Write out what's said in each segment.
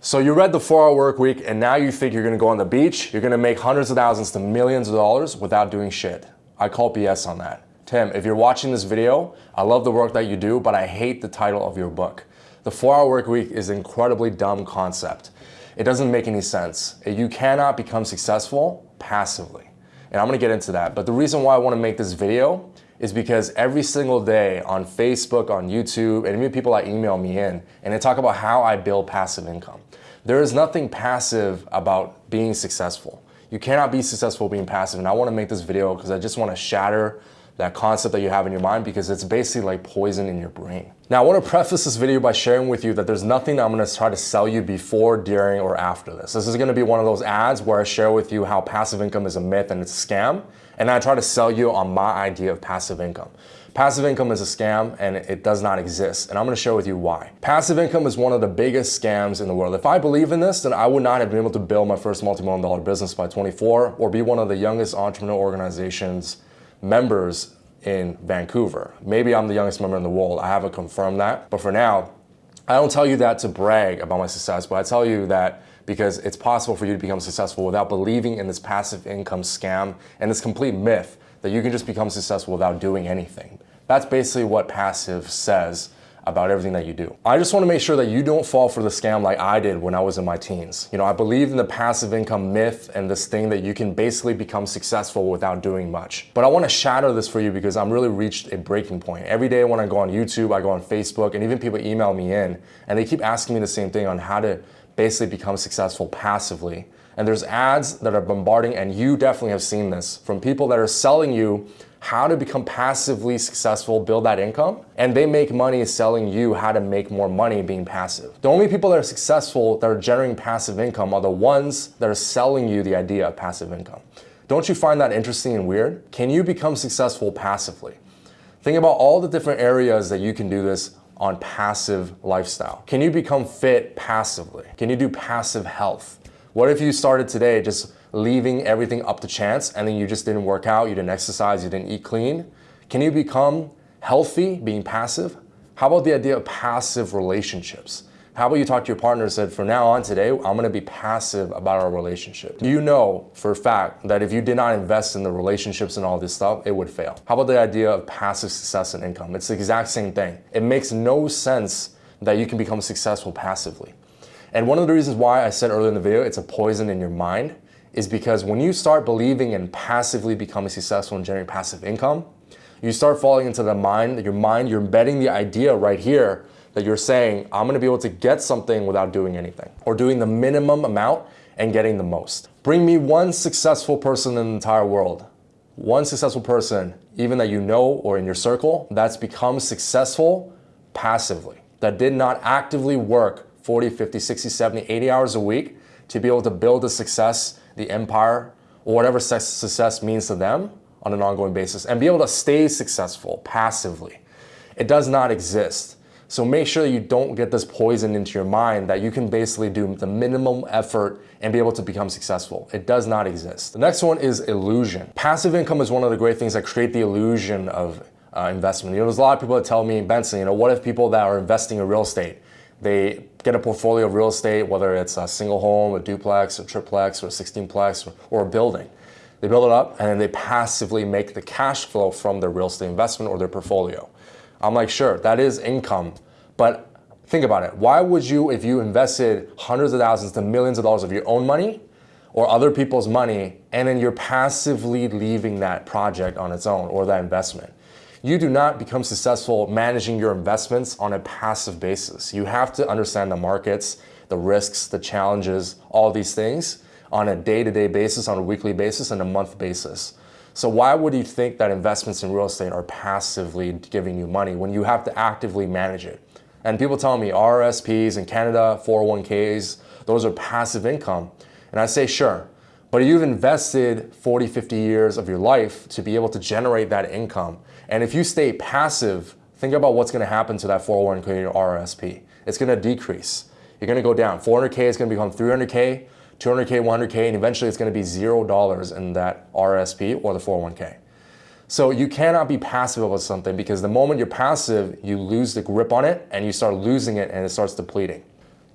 So you read the 4-Hour Work Week and now you think you're gonna go on the beach, you're gonna make hundreds of thousands to millions of dollars without doing shit. I call BS on that. Tim, if you're watching this video, I love the work that you do, but I hate the title of your book. The 4-Hour Work Week is an incredibly dumb concept. It doesn't make any sense. You cannot become successful passively. And I'm gonna get into that. But the reason why I wanna make this video is because every single day on Facebook, on YouTube, and even people that email me in, and they talk about how I build passive income. There is nothing passive about being successful. You cannot be successful being passive, and I wanna make this video because I just wanna shatter that concept that you have in your mind because it's basically like poison in your brain. Now, I wanna preface this video by sharing with you that there's nothing I'm gonna try to sell you before, during, or after this. This is gonna be one of those ads where I share with you how passive income is a myth and it's a scam, and I try to sell you on my idea of passive income. Passive income is a scam and it does not exist, and I'm gonna share with you why. Passive income is one of the biggest scams in the world. If I believe in this, then I would not have been able to build my first multi-million dollar business by 24 or be one of the youngest entrepreneur organizations members in Vancouver. Maybe I'm the youngest member in the world. I haven't confirmed that. But for now, I don't tell you that to brag about my success, but I tell you that because it's possible for you to become successful without believing in this passive income scam and this complete myth that you can just become successful without doing anything. That's basically what passive says about everything that you do. I just want to make sure that you don't fall for the scam like I did when I was in my teens. You know, I believe in the passive income myth and this thing that you can basically become successful without doing much. But I want to shatter this for you because I'm really reached a breaking point. Every day when I go on YouTube, I go on Facebook, and even people email me in, and they keep asking me the same thing on how to basically become successful passively. And there's ads that are bombarding, and you definitely have seen this, from people that are selling you how to become passively successful, build that income, and they make money selling you how to make more money being passive. The only people that are successful that are generating passive income are the ones that are selling you the idea of passive income. Don't you find that interesting and weird? Can you become successful passively? Think about all the different areas that you can do this on passive lifestyle. Can you become fit passively? Can you do passive health? What if you started today just leaving everything up to chance and then you just didn't work out, you didn't exercise, you didn't eat clean? Can you become healthy being passive? How about the idea of passive relationships? How about you talk to your partner and said, from now on today, I'm gonna be passive about our relationship. You know for a fact that if you did not invest in the relationships and all this stuff, it would fail. How about the idea of passive success and income? It's the exact same thing. It makes no sense that you can become successful passively. And one of the reasons why I said earlier in the video, it's a poison in your mind is because when you start believing and passively becoming successful and generating passive income, you start falling into the mind, that your mind, you're embedding the idea right here that you're saying, I'm gonna be able to get something without doing anything or doing the minimum amount and getting the most. Bring me one successful person in the entire world, one successful person, even that you know or in your circle, that's become successful passively, that did not actively work 40, 50, 60, 70, 80 hours a week to be able to build the success the empire, or whatever success means to them on an ongoing basis and be able to stay successful passively. It does not exist. So make sure you don't get this poison into your mind that you can basically do the minimum effort and be able to become successful. It does not exist. The next one is illusion. Passive income is one of the great things that create the illusion of uh, investment. You know, there's a lot of people that tell me, Benson, you know, what if people that are investing in real estate, they get a portfolio of real estate, whether it's a single home, a duplex, a triplex, or a 16plex, or, a building. They build it up and then they passively make the cash flow from their real estate investment or their portfolio. I'm like, sure, that is income, but think about it. Why would you, if you invested hundreds of thousands to millions of dollars of your own money or other people's money, and then you're passively leaving that project on its own or that investment? You do not become successful managing your investments on a passive basis. You have to understand the markets, the risks, the challenges, all these things on a day-to-day -day basis, on a weekly basis, and a month basis. So why would you think that investments in real estate are passively giving you money when you have to actively manage it? And people tell me RSPs in Canada, 401ks, those are passive income. And I say, sure, but you've invested 40, 50 years of your life to be able to generate that income. And if you stay passive, think about what's going to happen to that 401k or RSP. It's going to decrease. You're going to go down. 400k is going to become 300k, 200k, 100k, and eventually it's going to be zero dollars in that RSP or the 401k. So you cannot be passive about something because the moment you're passive, you lose the grip on it and you start losing it and it starts depleting.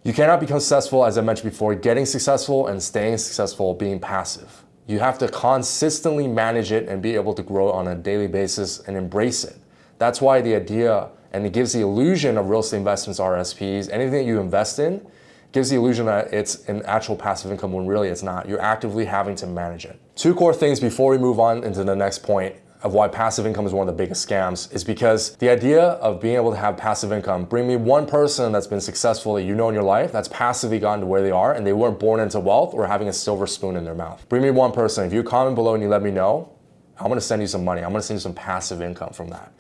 You cannot become successful, as I mentioned before, getting successful and staying successful being passive. You have to consistently manage it and be able to grow on a daily basis and embrace it. That's why the idea and it gives the illusion of real estate investments, RSPs, anything that you invest in gives the illusion that it's an actual passive income when really it's not. You're actively having to manage it. Two core things before we move on into the next point of why passive income is one of the biggest scams is because the idea of being able to have passive income, bring me one person that's been successful that you know in your life that's passively gotten to where they are and they weren't born into wealth or having a silver spoon in their mouth. Bring me one person. If you comment below and you let me know, I'm gonna send you some money. I'm gonna send you some passive income from that.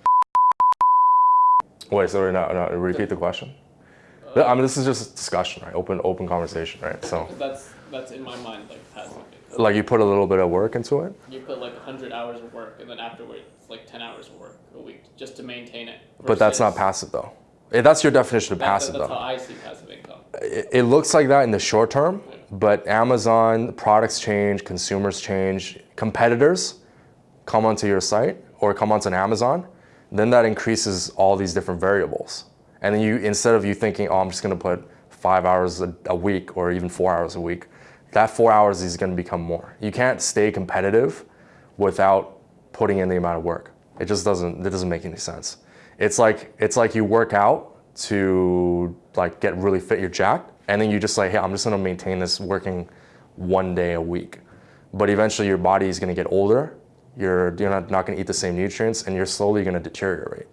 Wait, sorry, no, no, repeat the question. Uh, I mean, this is just discussion, right? Open, open conversation, right? So that's that's in my mind like passive like you put a little bit of work into it? You put like 100 hours of work and then afterwards like 10 hours of work a week just to maintain it. But that's not passive though. Eh, that's your definition of that's, passive that's though. how I see passive income. It, it looks like that in the short term, yeah. but Amazon products change, consumers change, competitors come onto your site or come onto an Amazon, then that increases all these different variables. And then you, instead of you thinking, oh, I'm just gonna put five hours a, a week or even four hours a week, that four hours is going to become more. You can't stay competitive without putting in the amount of work. It just doesn't, it doesn't make any sense. It's like, it's like you work out to like get really fit, you're jacked, and then you just like, hey, I'm just gonna maintain this working one day a week. But eventually your body is gonna get older, you're, you're not, not gonna eat the same nutrients, and you're slowly gonna deteriorate.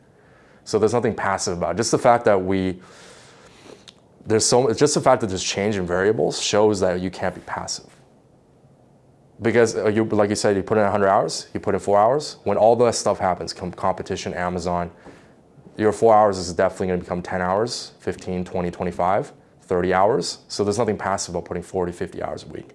So there's nothing passive about it. Just the fact that we, there's so just the fact that there's change in variables shows that you can't be passive. Because uh, you, like you said, you put in 100 hours, you put in four hours. When all that stuff happens, competition, Amazon, your four hours is definitely going to become 10 hours, 15, 20, 25, 30 hours. So there's nothing passive about putting 40, 50 hours a week.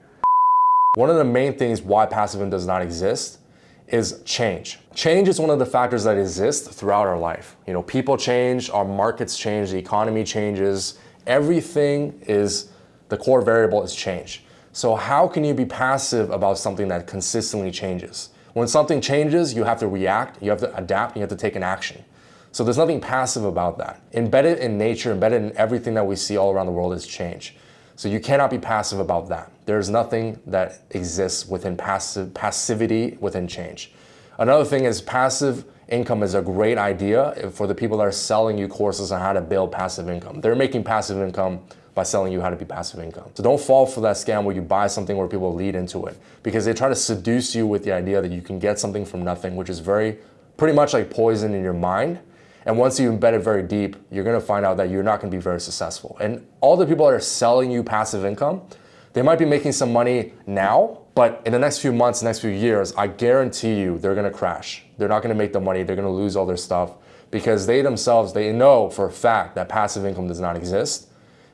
One of the main things why passive income does not exist is change. Change is one of the factors that exist throughout our life. You know, people change, our markets change, the economy changes, everything is, the core variable is change. So how can you be passive about something that consistently changes? When something changes, you have to react, you have to adapt, you have to take an action. So there's nothing passive about that. Embedded in nature, embedded in everything that we see all around the world is change. So you cannot be passive about that. There's nothing that exists within passive passivity within change. Another thing is passive income is a great idea for the people that are selling you courses on how to build passive income. They're making passive income by selling you how to be passive income. So don't fall for that scam where you buy something where people lead into it because they try to seduce you with the idea that you can get something from nothing, which is very, pretty much like poison in your mind. And once you embed it very deep, you're gonna find out that you're not gonna be very successful. And all the people that are selling you passive income, they might be making some money now, but in the next few months, next few years, I guarantee you they're gonna crash. They're not gonna make the money, they're gonna lose all their stuff because they themselves, they know for a fact that passive income does not exist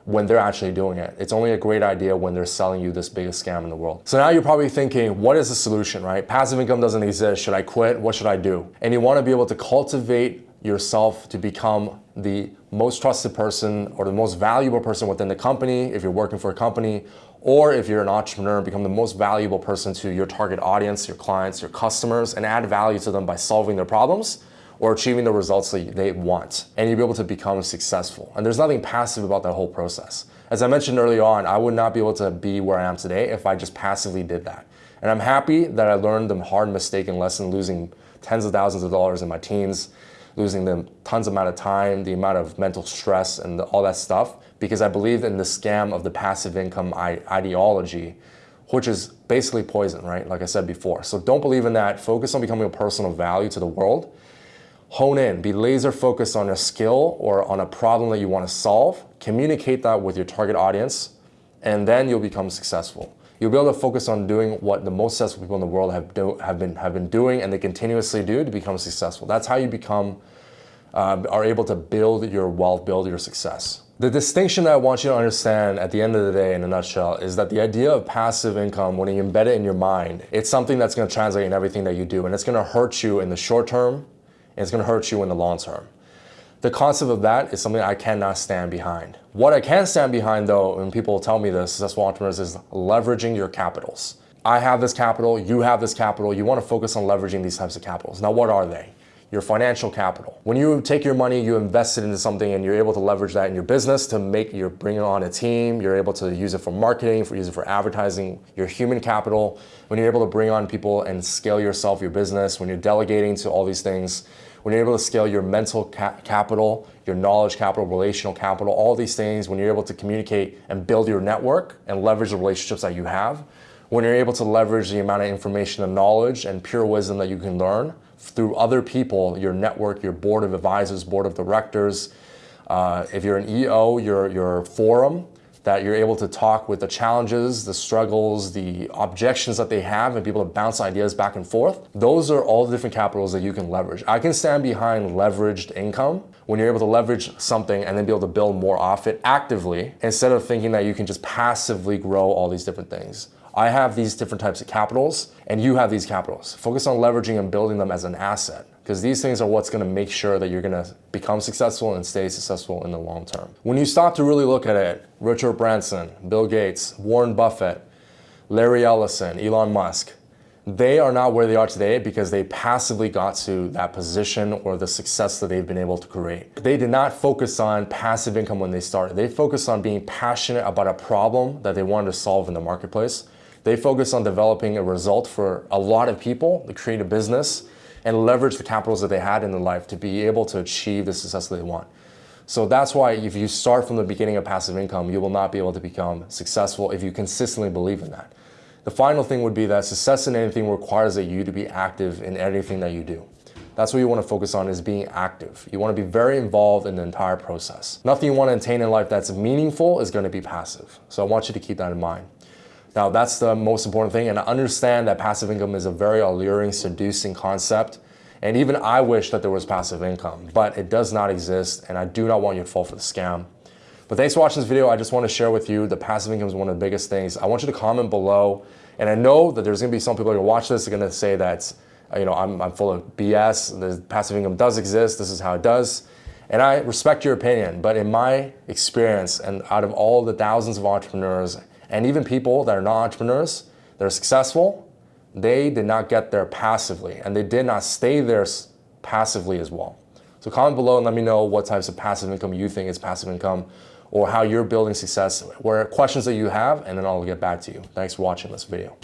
when they're actually doing it. It's only a great idea when they're selling you this biggest scam in the world. So now you're probably thinking, what is the solution, right? Passive income doesn't exist. Should I quit? What should I do? And you wanna be able to cultivate yourself to become the most trusted person or the most valuable person within the company if you're working for a company or if you're an entrepreneur, become the most valuable person to your target audience, your clients, your customers, and add value to them by solving their problems or achieving the results that they want. And you'll be able to become successful. And there's nothing passive about that whole process. As I mentioned early on, I would not be able to be where I am today if I just passively did that. And I'm happy that I learned the hard mistake and lesson losing tens of thousands of dollars in my teens, losing them tons of amount of time, the amount of mental stress and all that stuff because I believe in the scam of the passive income ideology, which is basically poison, right? Like I said before. So don't believe in that. Focus on becoming a person of value to the world. Hone in, be laser focused on a skill or on a problem that you want to solve. Communicate that with your target audience, and then you'll become successful. You'll be able to focus on doing what the most successful people in the world have, do, have, been, have been doing and they continuously do to become successful. That's how you become, uh, are able to build your wealth, build your success. The distinction that I want you to understand at the end of the day in a nutshell is that the idea of passive income, when you embed it in your mind, it's something that's gonna translate in everything that you do and it's gonna hurt you in the short term and it's gonna hurt you in the long term. The concept of that is something I cannot stand behind. What I can stand behind though, when people tell me this, successful entrepreneurs, is leveraging your capitals. I have this capital, you have this capital, you wanna focus on leveraging these types of capitals. Now what are they? Your financial capital. When you take your money, you invest it into something and you're able to leverage that in your business to make, you're bringing on a team, you're able to use it for marketing, for use it for advertising, your human capital. When you're able to bring on people and scale yourself, your business, when you're delegating to all these things, when you're able to scale your mental ca capital, your knowledge capital, relational capital, all these things, when you're able to communicate and build your network and leverage the relationships that you have, when you're able to leverage the amount of information and knowledge and pure wisdom that you can learn through other people, your network, your board of advisors, board of directors, uh, if you're an EO, your, your forum, that you're able to talk with the challenges, the struggles, the objections that they have and be able to bounce ideas back and forth. Those are all the different capitals that you can leverage. I can stand behind leveraged income when you're able to leverage something and then be able to build more off it actively instead of thinking that you can just passively grow all these different things. I have these different types of capitals and you have these capitals. Focus on leveraging and building them as an asset because these things are what's going to make sure that you're going to become successful and stay successful in the long term. When you stop to really look at it, Richard Branson, Bill Gates, Warren Buffett, Larry Ellison, Elon Musk, they are not where they are today because they passively got to that position or the success that they've been able to create. They did not focus on passive income when they started. They focused on being passionate about a problem that they wanted to solve in the marketplace they focus on developing a result for a lot of people to create a business and leverage the capitals that they had in their life to be able to achieve the success that they want. So that's why if you start from the beginning of passive income, you will not be able to become successful if you consistently believe in that. The final thing would be that success in anything requires that you to be active in anything that you do. That's what you want to focus on is being active. You want to be very involved in the entire process. Nothing you want to attain in life that's meaningful is going to be passive. So I want you to keep that in mind. Now that's the most important thing and I understand that passive income is a very alluring, seducing concept and even I wish that there was passive income, but it does not exist and I do not want you to fall for the scam. But thanks for watching this video. I just want to share with you the passive income is one of the biggest things. I want you to comment below and I know that there's going to be some people who watch this are going to say that uh, you know, I'm, I'm full of BS, the passive income does exist, this is how it does. And I respect your opinion, but in my experience and out of all the thousands of entrepreneurs and even people that are not entrepreneurs, they're successful, they did not get there passively and they did not stay there passively as well. So comment below and let me know what types of passive income you think is passive income or how you're building success, or questions that you have, and then I'll get back to you. Thanks for watching this video.